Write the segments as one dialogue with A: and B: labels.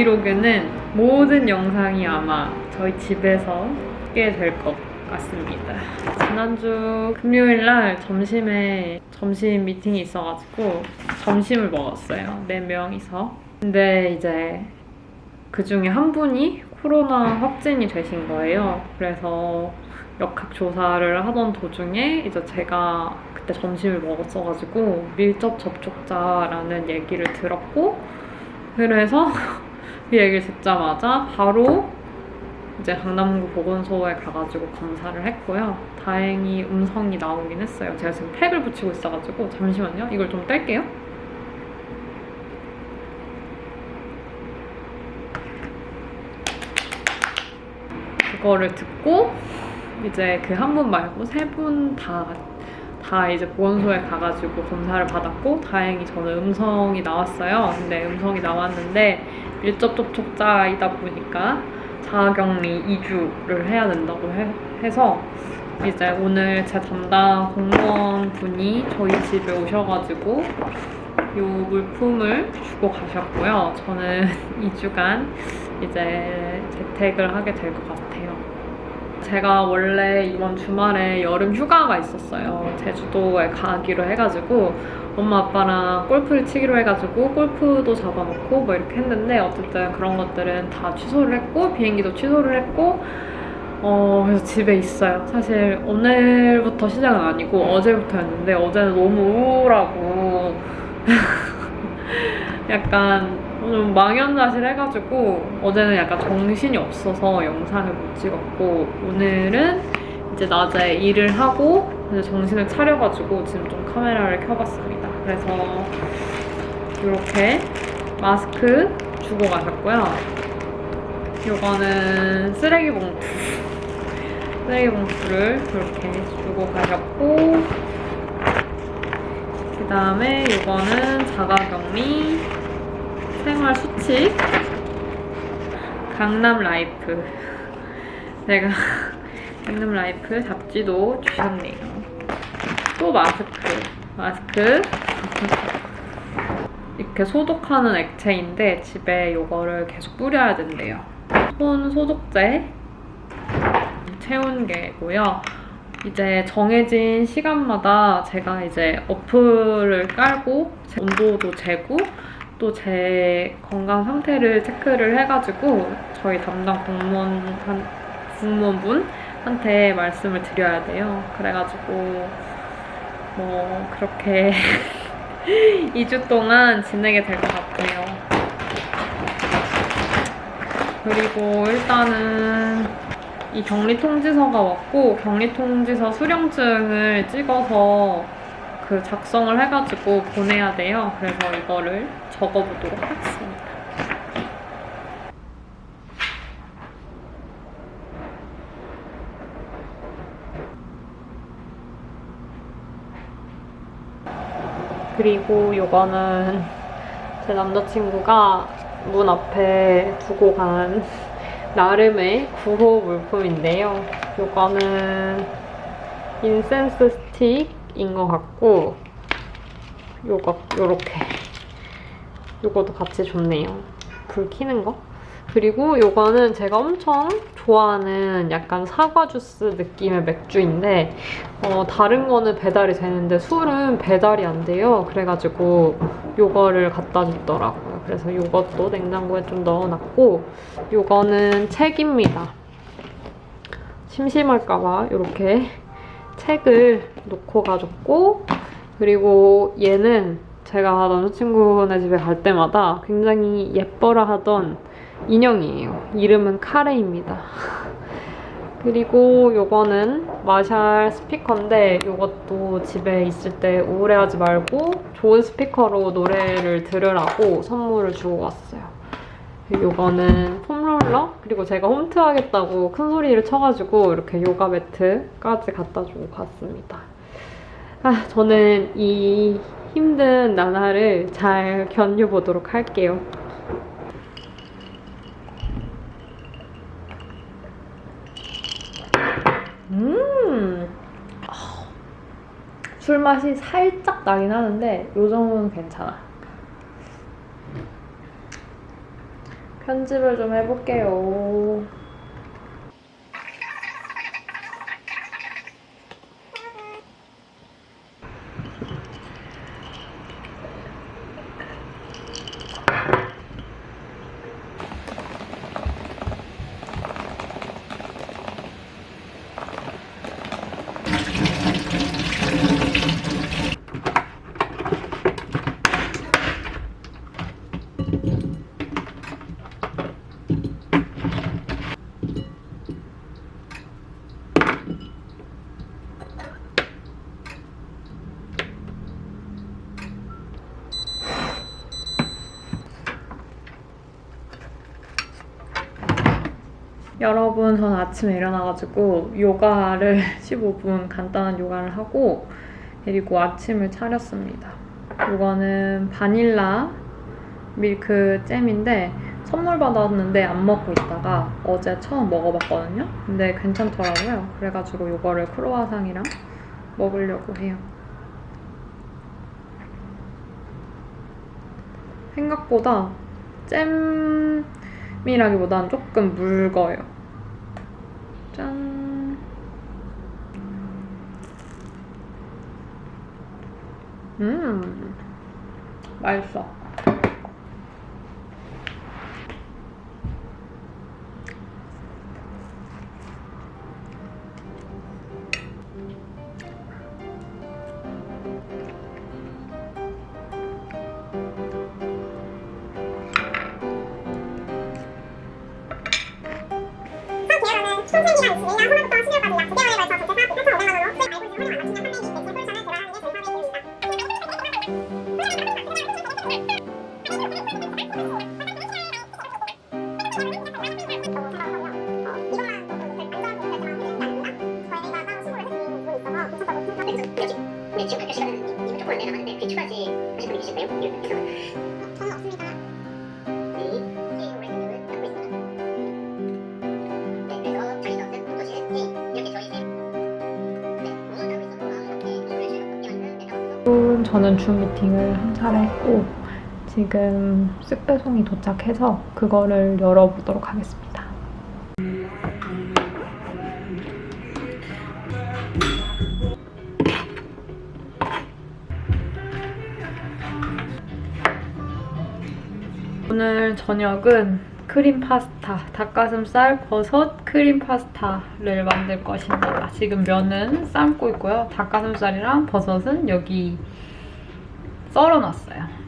A: 브이로그는 모든 영상이 아마 저희 집에서 찍게 될 것 같습니다. 지난주 금요일 날 점심에 점심 미팅이 있어가지고 점심을 먹었어요. 네 명이서. 근데 이제 그 중에 한 분이 코로나 확진이 되신 거예요. 그래서 역학 조사를 하던 도중에 이제 제가 그때 점심을 먹었어가지고 밀접 접촉자라는 얘기를 들었고 그래서 그 얘기를 듣자마자 바로 이제 강남구 보건소에 가가지고 검사를 했고요. 다행히 음성이 나오긴 했어요. 제가 지금 팩을 붙이고 있어가지고 잠시만요. 이걸 좀 뗄게요. 그거를 듣고 이제 그 한 분 말고 세 분 다 다 이제 보건소에 가가지고 검사를 받았고 다행히 저는 음성이 나왔어요. 근데 음성이 나왔는데 밀접 접촉자이다 보니까 자가격리 2주를 해야 된다고 해, 해서 이제 오늘 제 담당 공무원 분이 저희 집에 오셔가지고 이 물품을 주고 가셨고요. 저는 2주간 이제 재택을 하게 될 것 같아요. 제가 원래 이번 주말에 여름 휴가가 있었어요. 제주도에 가기로 해가지고 엄마 아빠랑 골프를 치기로 해가지고 골프도 잡아놓고 뭐 이렇게 했는데 어쨌든 그런 것들은 다 취소를 했고 비행기도 취소를 했고 어 그래서 집에 있어요. 사실 오늘부터 시작은 아니고 어제부터였는데 어제는 너무 우울하고 약간 좀 망연자실 해가지고 어제는 약간 정신이 없어서 영상을 못 찍었고 오늘은 이제 낮에 일을 하고 이제 정신을 차려가지고 지금 좀 카메라를 켜봤습니다. 그래서 이렇게 마스크 주고 가셨고요. 이거는 쓰레기 봉투. 쓰레기 봉투를 이렇게 주고 가셨고 그 다음에 이거는 자가격리 생활 수칙. 강남 라이프. 제가 강남 라이프 잡지도 주셨네요. 또 마스크. 마스크. 이렇게 소독하는 액체인데 집에 이거를 계속 뿌려야 된대요. 손 소독제 채운 게고요. 이제 정해진 시간마다 제가 이제 어플을 깔고 온도도 재고 또 제 건강 상태를 체크를 해가지고 저희 담당 공무원 공무원분한테 말씀을 드려야 돼요. 그래가지고 뭐 그렇게 2주 동안 지내게 될 것 같아요. 그리고 일단은 이 격리 통지서가 왔고 격리 통지서 수령증을 찍어서 그 작성을 해가지고 보내야 돼요. 그래서 이거를 적어보도록 하겠습니다. 그리고 이거는 제 남자친구가 문 앞에 두고 간 나름의 구호 물품인데요. 이거는 incense stick 인 것 같고 요거 요렇게 요거도 같이 좋네요. 불 켜는 거. 그리고 요거는 제가 엄청 좋아하는 약간 사과 주스 느낌의 맥주인데 어, 다른 거는 배달이 되는데 술은 배달이 안 돼요. 그래가지고 요거를 갖다 줬더라고요. 그래서 요것도 냉장고에 좀 넣어놨고 요거는 책입니다. 심심할까봐 이렇게 책을 놓고 가졌고 그리고 얘는 제가 남자친구네 집에 갈 때마다 굉장히 예뻐라 하던 인형이에요. 이름은 카레입니다. 그리고 요거는 마샬 스피커인데 이것도 집에 있을 때 우울해하지 말고 좋은 스피커로 노래를 들으라고 선물을 주고 왔어요. 요거는 폼롤러 그리고 제가 홈트 하겠다고 큰 소리를 쳐가지고 이렇게 요가 매트까지 갖다 주고 갔습니다. 아, 저는 이 힘든 나날을 잘 견뎌보도록 할게요. 음! 술 맛이 살짝 나긴 하는데 요 정도는 괜찮아. 편집을 좀 해볼게요. 여러분, 전 아침에 일어나가지고 요가를 15분 간단한 요가를 하고 그리고 아침을 차렸습니다. 이거는 바닐라 밀크 잼인데 선물 받았는데 안 먹고 있다가 어제 처음 먹어봤거든요. 근데 괜찮더라고요. 그래가지고 이거를 크로와상이랑 먹으려고 해요. 생각보다 잼 이라기보단 조금 묽어요. 짠. 음, 맛있어.
B: やむなくパン
A: ツで食べる。 줌 미팅을 한 차례 했고 지금 쓱배송이 도착해서 그거를 열어보도록 하겠습니다. 오늘 저녁은 크림 파스타, 닭가슴살, 버섯, 크림 파스타를 만들 것입니다. 지금 면은 삶고 있고요. 닭가슴살이랑 버섯은 여기 썰어놨어요.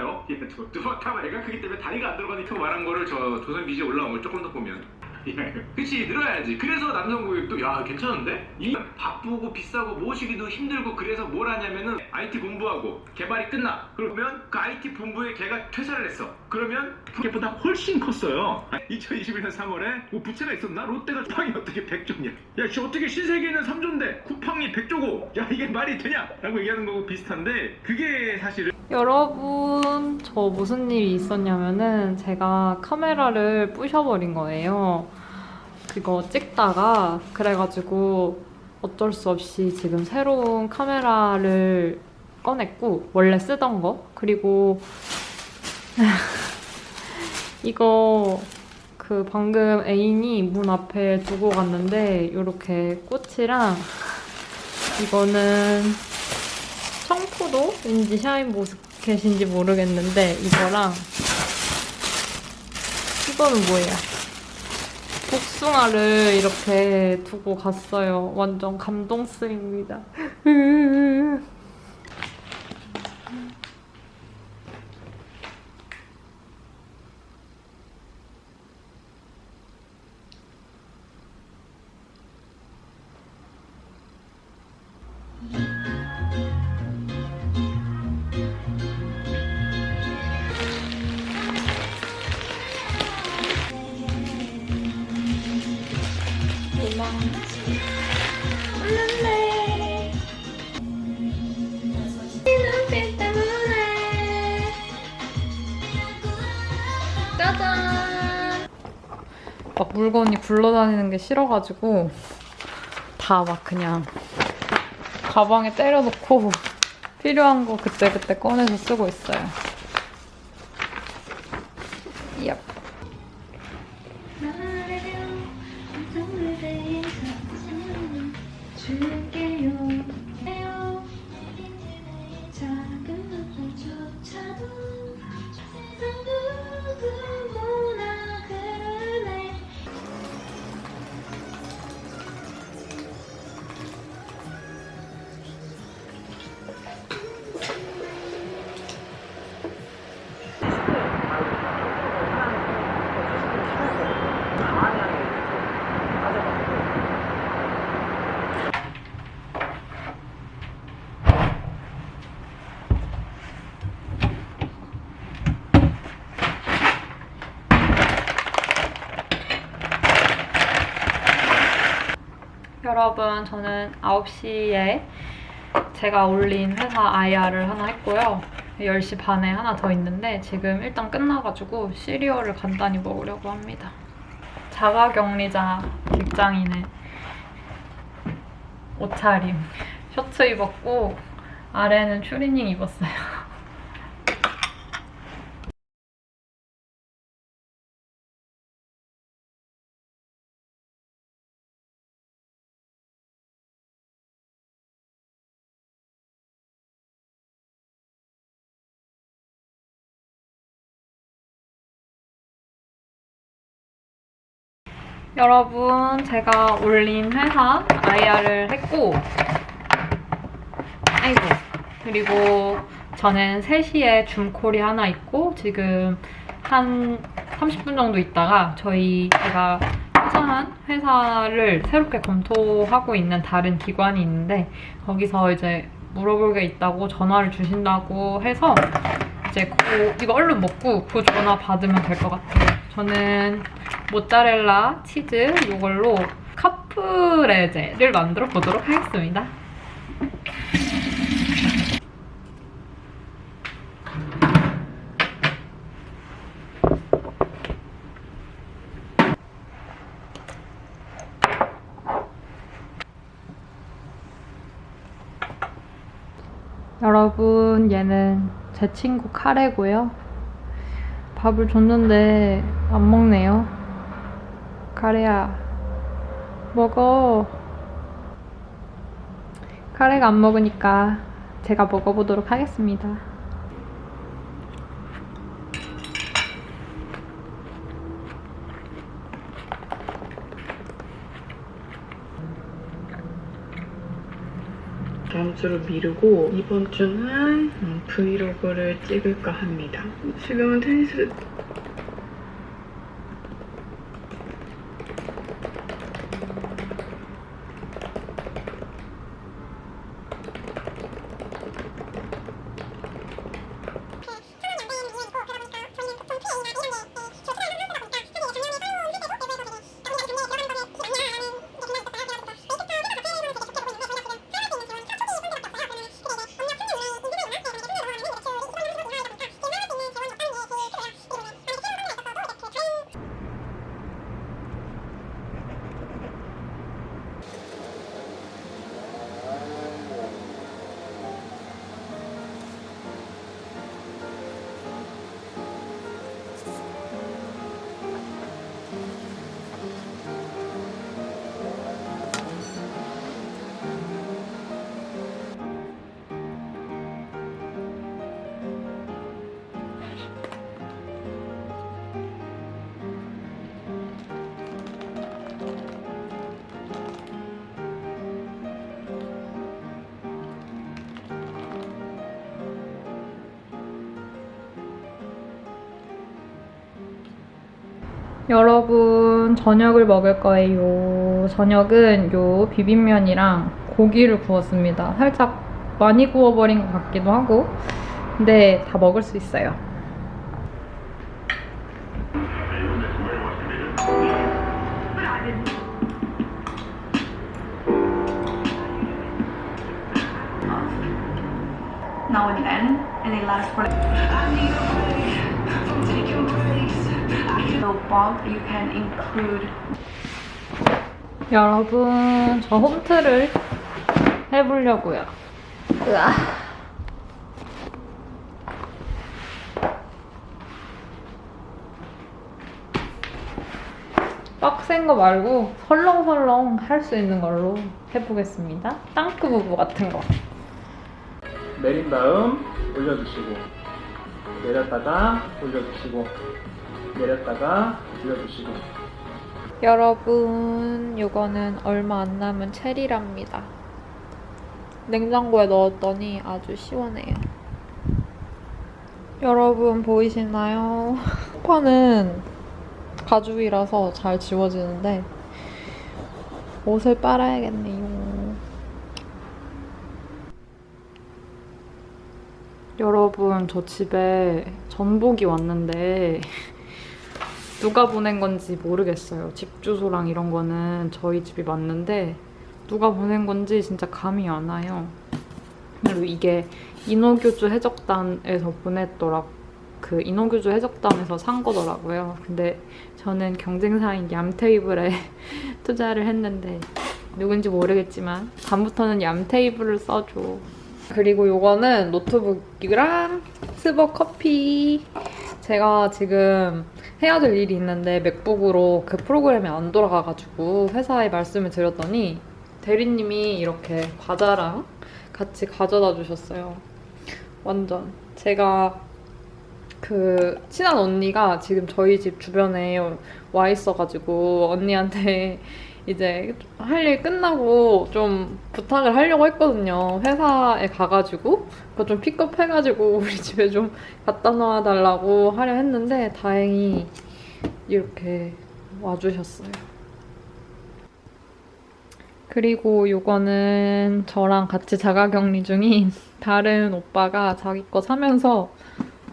C: 요 예, 저 뚜벅하고 애가 크기 때문에 다리가 안 들어가니까 말한 거를 저 조선 비지에 올라온 걸 조금 더 보면 예, 그치 늘어야지. 그래서 남성 고객도 야 괜찮은데? 이 바쁘고 비싸고 모시기도 힘들고 그래서 뭘 하냐면은 IT 본부하고 개발이 끝나. 그러면 그 IT 본부에 걔가 퇴사를 했어. 그러면 걔보다 훨씬 컸어요. 2021년 3월에 뭐 부채가 있었나? 롯데가 쿠팡이 어떻게 100조냐? 야 씨, 어떻게 신세계는 3조인데 쿠팡이 100조고? 야 이게 말이 되냐? 라고 얘기하는 거고 비슷한데 그게 사실은
A: 여러분, 저 무슨 일이 있었냐면은 제가 카메라를 부셔버린 거예요. 그거 찍다가 그래가지고 어쩔 수 없이 지금 새로운 카메라를 꺼냈고 원래 쓰던 거 그리고 이거 그 방금 애인이 문 앞에 두고 갔는데 이렇게 꽃이랑 이거는 청포도인지 샤인보스 켓인지 모르겠는데 이거랑 이거는 뭐예요? 복숭아를 이렇게 두고 갔어요. 완전 감동스입니다. 물건이 굴러다니는 게 싫어가지고 다 막 그냥 가방에 때려놓고 필요한 거 그때그때 꺼내서 쓰고 있어요. 여러분, 저는 9시에 제가 올린 회사 IR을 하나 했고요. 10시 반에 하나 더 있는데 지금 일단 끝나가지고 시리얼을 간단히 먹으려고 합니다. 자가격리자 직장인의 옷차림. 셔츠 입었고 아래는 추리닝 입었어요. 여러분, 제가 올린 회사 IR을 했고, 아이고. 그리고 저는 3시에 줌콜이 하나 있고, 지금 한 30분 정도 있다가 저희 제가 퇴사한 회사를 새롭게 검토하고 있는 다른 기관이 있는데, 거기서 이제 물어볼 게 있다고 전화를 주신다고 해서, 이제 그, 이거 얼른 먹고 그 전화 받으면 될 것 같아요. 저는 모짜렐라 치즈 이걸로 카프레제를 만들어 보도록 하겠습니다. 여러분 얘는 제 친구 카레고요. 밥을 줬는데 안 먹네요. 카레야, 먹어. 카레가 안 먹으니까 제가 먹어보도록 하겠습니다.
D: 다음 주로 미루고 이번 주는 음, 브이로그를 찍을까 합니다. 지금은 테니스
A: 여러분 저녁을 먹을 거예요. 저녁은 요 비빔면이랑 고기를 구웠습니다. 살짝 많이 구워버린 것 같기도 하고 근데 다 먹을 수 있어요.
E: now and then, lasts for.
A: 여러분, 저 홈트를 해보려고요. 으아. 빡센 거 말고 설렁설렁 할 수 있는 걸로 해보겠습니다. 땅크 부부 같은 거.
E: 내린 다음 올려주시고 내렸다가 올려주시고 내렸다가 올려주시고
A: 여러분, 이거는 얼마 안 남은 체리랍니다. 냉장고에 넣었더니 아주 시원해요. 여러분 보이시나요? 소파는 가죽이라서 잘 지워지는데 옷을 빨아야겠네요. 여러분 저 집에 전복이 왔는데 누가 보낸 건지 모르겠어요. 집 주소랑 이런 거는 저희 집이 맞는데 누가 보낸 건지 진짜 감이 안 와요. 그리고 이게 인어교주 해적단에서 보냈더라. 그 인어교주 해적단에서 산 거더라고요. 근데 저는 경쟁사인 얌테이블에 투자를 했는데 누군지 모르겠지만 다음부터는 얌테이블을 써줘. 그리고 요거는 노트북이랑 스벅 커피. 제가 지금 해야 될 일이 있는데 MacBook으로 그 프로그램이 안 돌아가가지고 회사에 말씀을 드렸더니 대리님이 이렇게 과자랑 같이 가져다 주셨어요. 완전. 제가 그 친한 언니가 지금 저희 집 주변에 와 있어가지고 언니한테 이제 할 일 끝나고 좀 부탁을 하려고 했거든요. 회사에 가가지고 그거 좀 픽업해가지고 우리 집에 좀 갖다 놔달라고 하려 했는데 다행히 이렇게 와주셨어요. 그리고 요거는 저랑 같이 자가격리 중인 다른 오빠가 자기 거 사면서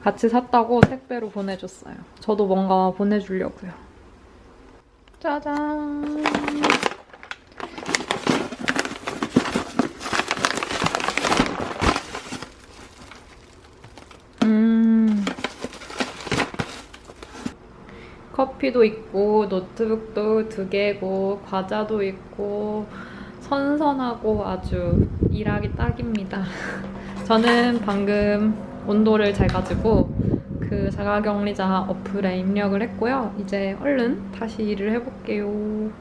A: 같이 샀다고 택배로 보내줬어요. 저도 뭔가 보내주려고요. 짜잔. 음. 커피도 있고 노트북도 두 개고 과자도 있고 선선하고 아주 일하기 딱입니다. 저는 방금 온도를 재가지고 그 자가격리자 어플에 입력을 했고요. 이제 얼른 다시 일을 해볼게요.